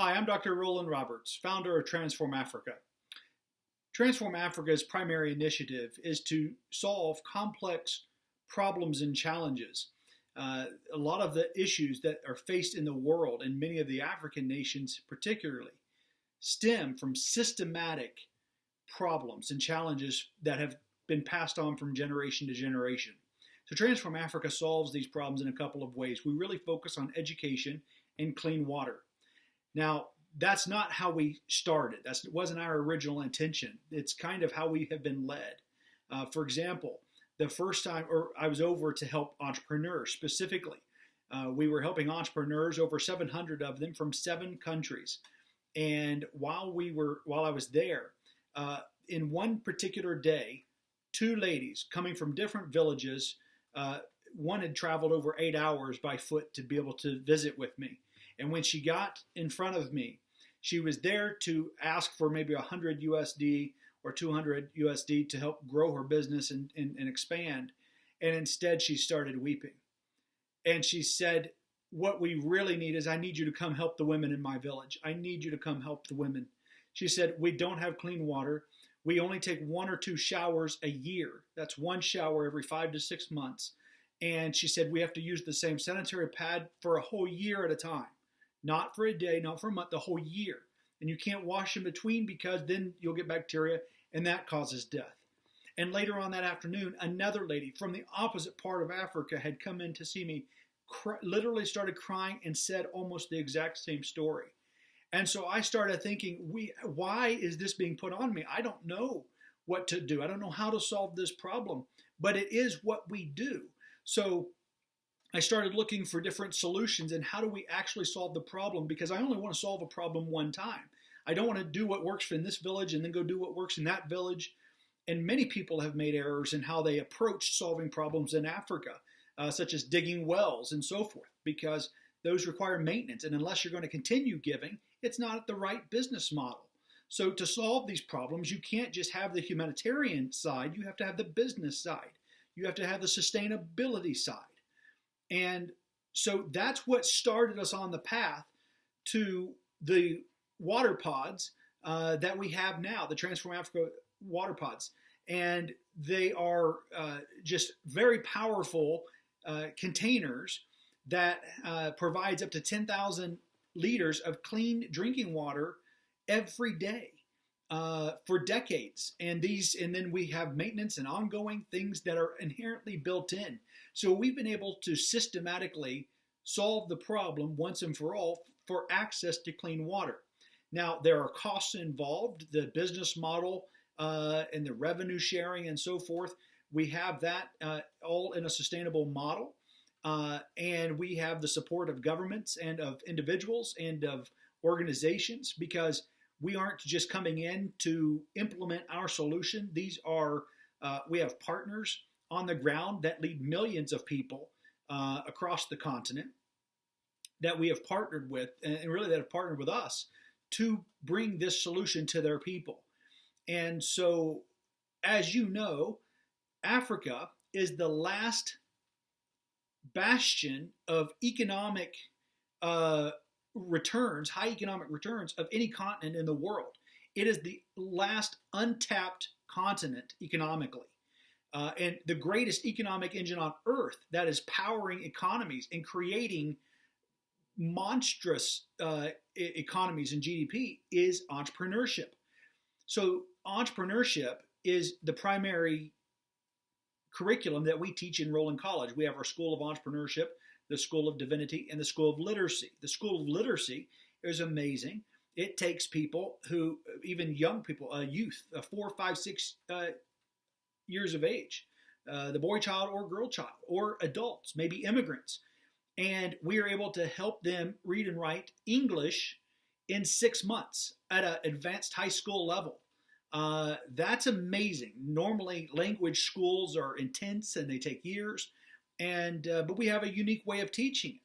Hi, I'm Dr. Roland Roberts, founder of Transform Africa. Transform Africa's primary initiative is to solve complex problems and challenges. Uh, a lot of the issues that are faced in the world, and many of the African nations particularly, stem from systematic problems and challenges that have been passed on from generation to generation. So, Transform Africa solves these problems in a couple of ways. We really focus on education and clean water. Now, that's not how we started. That wasn't our original intention. It's kind of how we have been led. Uh, for example, the first time, or I was over to help entrepreneurs specifically. Uh, we were helping entrepreneurs, over 700 of them from seven countries. And while we were, while I was there, uh, in one particular day, two ladies coming from different villages. Uh, one had traveled over eight hours by foot to be able to visit with me. And when she got in front of me, she was there to ask for maybe 100 USD or 200 USD to help grow her business and, and, and expand. And instead, she started weeping. And she said, What we really need is I need you to come help the women in my village. I need you to come help the women. She said, We don't have clean water. We only take one or two showers a year. That's one shower every five to six months. And she said, We have to use the same sanitary pad for a whole year at a time. Not for a day, not for a month, the whole year. And you can't wash in between because then you'll get bacteria and that causes death. And later on that afternoon, another lady from the opposite part of Africa had come in to see me, literally started crying and said almost the exact same story. And so I started thinking, we, why is this being put on me? I don't know what to do. I don't know how to solve this problem, but it is what we do. So I started looking for different solutions and how do we actually solve the problem because I only want to solve a problem one time. I don't want to do what works in this village and then go do what works in that village. And many people have made errors in how they approach solving problems in Africa, uh, such as digging wells and so forth, because those require maintenance. And unless you're going to continue giving, it's not the right business model. So, to solve these problems, you can't just have the humanitarian side, you have to have the business side, you have to have the sustainability side. And so that's what started us on the path to the water pods uh, that we have now, the Transform Africa water pods. And they are uh, just very powerful uh, containers that uh, provides up to 10,000 liters of clean drinking water every day uh, for decades. And these, and then we have maintenance and ongoing things that are inherently built in. So we've been able to systematically solve the problem once and for all for access to clean water. Now, there are costs involved, the business model uh, and the revenue sharing and so forth. We have that uh, all in a sustainable model. Uh, and we have the support of governments and of individuals and of organizations because we aren't just coming in to implement our solution. These are, uh, we have partners on the ground that lead millions of people uh, across the continent that we have partnered with, and really that have partnered with us to bring this solution to their people. And so, as you know, Africa is the last bastion of economic uh, returns, high economic returns of any continent in the world. It is the last untapped continent economically. Uh, and the greatest economic engine on earth that is powering economies and creating monstrous uh, economies and GDP is entrepreneurship. So, entrepreneurship is the primary curriculum that we teach in Roland College. We have our School of Entrepreneurship, the School of Divinity, and the School of Literacy. The School of Literacy is amazing. It takes people who, even young people, a youth, a four, five, six uh, years of age, uh, the boy child or girl child, or adults, maybe immigrants, and we are able to help them read and write English in six months at an advanced high school level. Uh, that's amazing. Normally, language schools are intense and they take years, and uh, but we have a unique way of teaching it.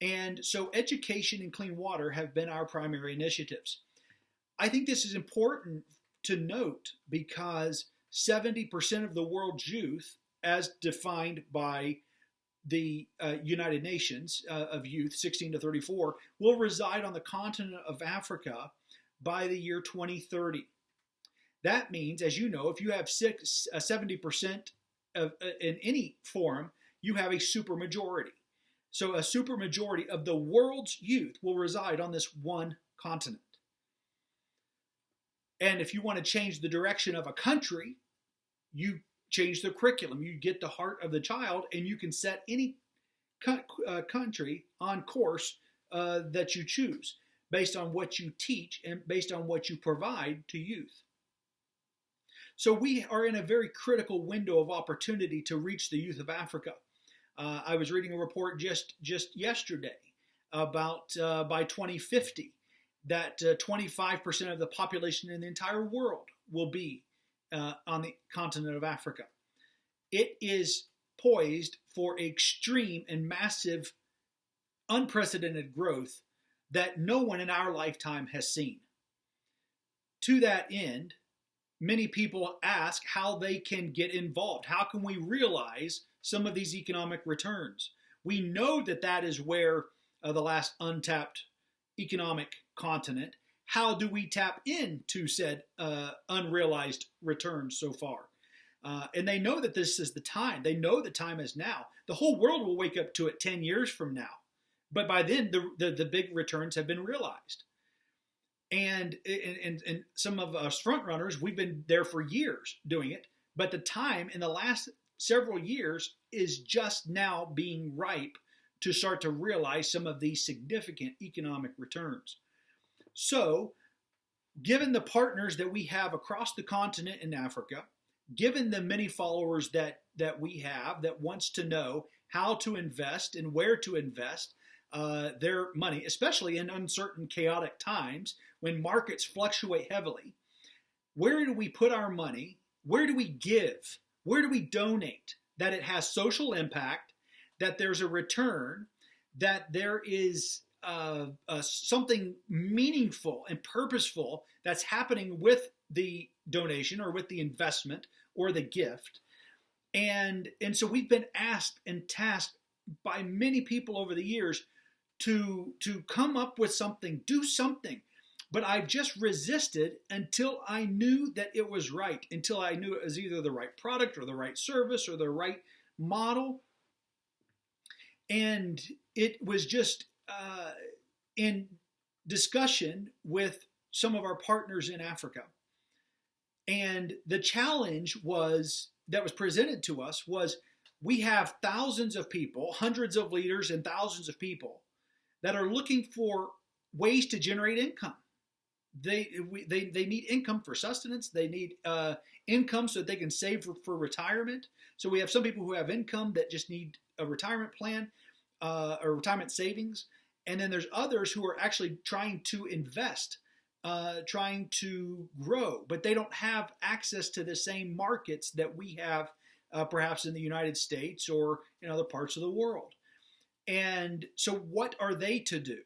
And so, education and clean water have been our primary initiatives. I think this is important to note because 70% of the world's youth, as defined by the uh, United Nations uh, of Youth, 16 to 34, will reside on the continent of Africa by the year 2030. That means, as you know, if you have six, uh, 70% of, uh, in any form, you have a supermajority. So a supermajority of the world's youth will reside on this one continent. And if you want to change the direction of a country, you change the curriculum. You get the heart of the child, and you can set any uh, country on course uh, that you choose based on what you teach and based on what you provide to youth. So we are in a very critical window of opportunity to reach the youth of Africa. Uh, I was reading a report just just yesterday about uh, by 2050 that 25% uh, of the population in the entire world will be uh, on the continent of Africa. It is poised for extreme and massive, unprecedented growth that no one in our lifetime has seen. To that end, many people ask how they can get involved. How can we realize some of these economic returns? We know that that is where uh, the last untapped economic continent. How do we tap into said uh, unrealized returns so far? Uh, and they know that this is the time. They know the time is now. The whole world will wake up to it 10 years from now. But by then, the, the, the big returns have been realized. And, and, and some of us front runners, we've been there for years doing it. But the time in the last several years is just now being ripe to start to realize some of these significant economic returns. So, given the partners that we have across the continent in Africa, given the many followers that, that we have that wants to know how to invest and where to invest uh, their money, especially in uncertain, chaotic times when markets fluctuate heavily, where do we put our money? Where do we give? Where do we donate? That it has social impact, that there's a return, that there is uh, uh, something meaningful and purposeful that's happening with the donation or with the investment or the gift. And, and so we've been asked and tasked by many people over the years to, to come up with something, do something. But I've just resisted until I knew that it was right, until I knew it was either the right product or the right service or the right model. And it was just uh, in discussion with some of our partners in Africa. And the challenge was that was presented to us was we have thousands of people, hundreds of leaders and thousands of people that are looking for ways to generate income. They, they, they need income for sustenance. They need uh, income so that they can save for, for, retirement. So we have some people who have income that just need a retirement plan uh, or retirement savings. And then there's others who are actually trying to invest, uh, trying to grow, but they don't have access to the same markets that we have uh, perhaps in the United States or in other parts of the world. And so, what are they to do?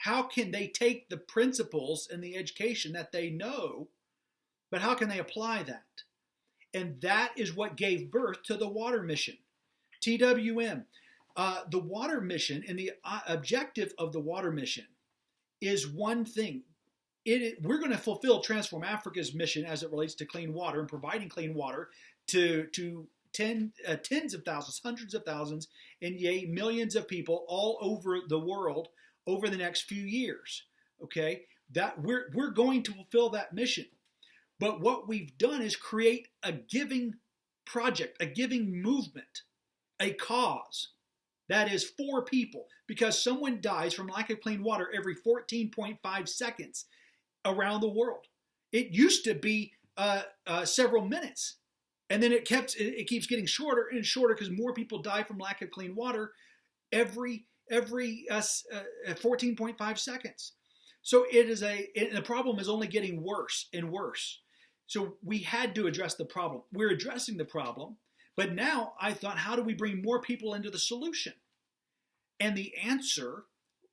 How can they take the principles and the education that they know, but how can they apply that? And that is what gave birth to the water mission. TWM, uh, the water mission and the uh, objective of the water mission is one thing. It, we're going to fulfill Transform Africa's mission as it relates to clean water and providing clean water to, to ten, uh, tens of thousands, hundreds of thousands, and yea, millions of people all over the world over the next few years. Okay, that we're we're going to fulfill that mission. But what we've done is create a giving project, a giving movement, a cause that is for people because someone dies from lack of clean water every 14.5 seconds around the world. It used to be uh, uh, several minutes and then it kept it keeps getting shorter and shorter because more people die from lack of clean water every every uh, uh, 14.5 seconds. So it is a it, the problem is only getting worse and worse. So we had to address the problem. We're addressing the problem, but now I thought, how do we bring more people into the solution? And the answer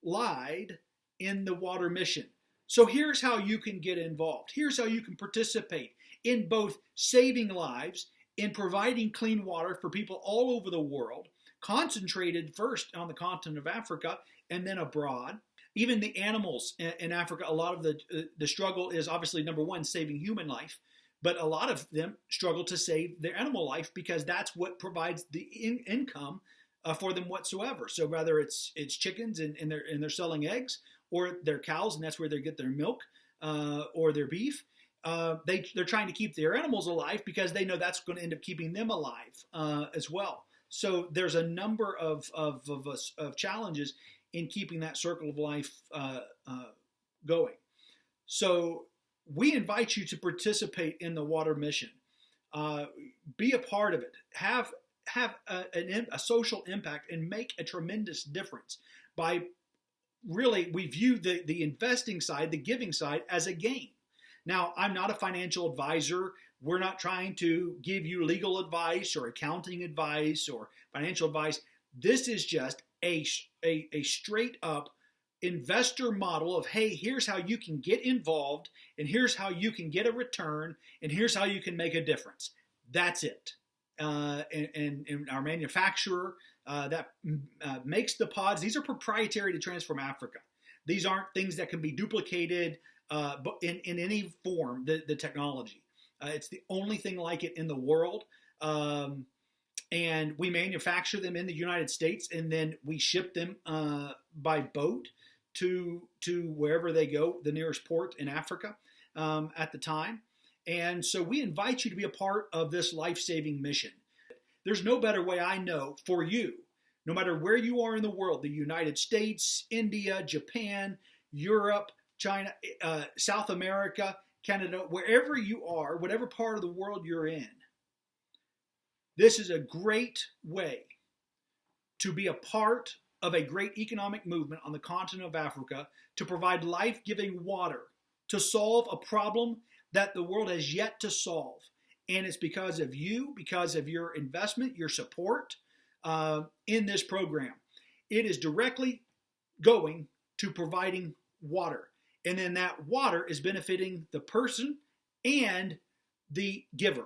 lied in the water mission. So here's how you can get involved. Here's how you can participate in both saving lives, in providing clean water for people all over the world, concentrated first on the continent of Africa and then abroad. Even the animals in Africa, a lot of the uh, the struggle is obviously number one saving human life, but a lot of them struggle to save their animal life because that's what provides the in- income uh, for them whatsoever. So whether it's it's chickens and, and they're and they're selling eggs, or their cows and that's where they get their milk, uh, or their beef. Uh, they they're trying to keep their animals alive because they know that's going to end up keeping them alive uh, as well. So there's a number of of, of, of challenges in keeping that circle of life uh, uh, going. So we invite you to participate in the water mission. Uh, be a part of it. Have have a, an, a social impact and make a tremendous difference by really we view the the investing side, the giving side as a game. Now, I'm not a financial advisor. We're not trying to give you legal advice or accounting advice or financial advice. This is just a, a, a straight up investor model of hey, here's how you can get involved, and here's how you can get a return, and here's how you can make a difference. That's it. Uh, and, and, and, our manufacturer uh, that uh, makes the pods, these are proprietary to Transform Africa. These aren't things that can be duplicated uh, in, in any form, the, the technology. Uh, it's the only thing like it in the world. Um, and we manufacture them in the United States, and then we ship them uh, by boat to to wherever they go, the nearest port in Africa um, at the time. And so we invite you to be a part of this life saving mission. There's no better way I know for you, no matter where you are in the world the United States, India, Japan, Europe, China, uh, South America, Canada, wherever you are, whatever part of the world you're in, this is a great way to be a part of a great economic movement on the continent of Africa to provide life giving water to solve a problem that the world has yet to solve. And it's because of you, because of your investment, your support uh, in this program. It is directly going to providing water. And then that water is benefiting the person and the giver.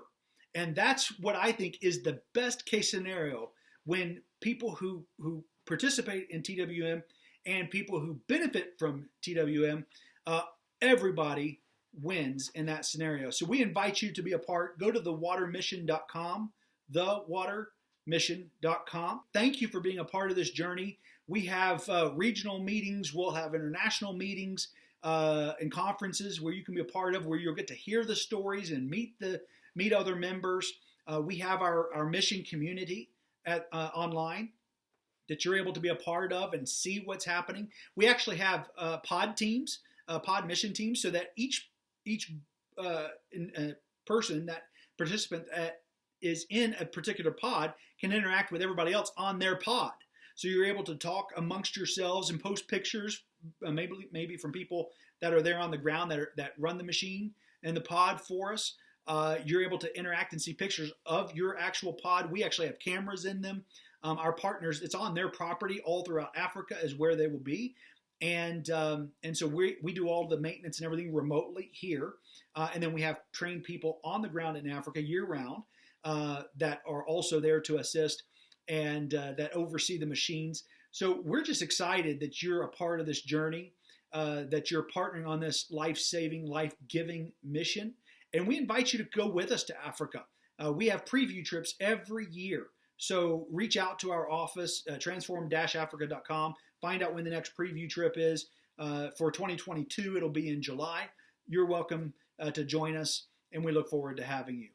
And that's what I think is the best case scenario when people who, who participate in TWM and people who benefit from TWM, uh, everybody wins in that scenario. So we invite you to be a part. Go to thewatermission.com, thewatermission.com. Thank you for being a part of this journey. We have uh, regional meetings, we'll have international meetings uh, and conferences where you can be a part of, where you'll get to hear the stories and meet the meet other members. Uh, we have our, our mission community at uh, online that you're able to be a part of and see what's happening. We actually have uh, pod teams, uh, pod mission teams, so that each each uh, in, uh, person that participant that is in a particular pod can interact with everybody else on their pod. So you're able to talk amongst yourselves and post pictures, maybe maybe from people that are there on the ground that are, that run the machine and the pod for us uh, you're able to interact and see pictures of your actual pod. We actually have cameras in them. Um, our partners, it's on their property all throughout Africa, is where they will be. And um, and so we, we do all the maintenance and everything remotely here. Uh, and then we have trained people on the ground in Africa year round uh, that are also there to assist and uh, that oversee the machines. So we're just excited that you're a part of this journey, uh, that you're partnering on this life saving, life giving mission. And we invite you to go with us to Africa. Uh, we have preview trips every year. So reach out to our office, uh, transform-africa.com. Find out when the next preview trip is. Uh, for 2022, it'll be in July. You're welcome uh, to join us, and we look forward to having you.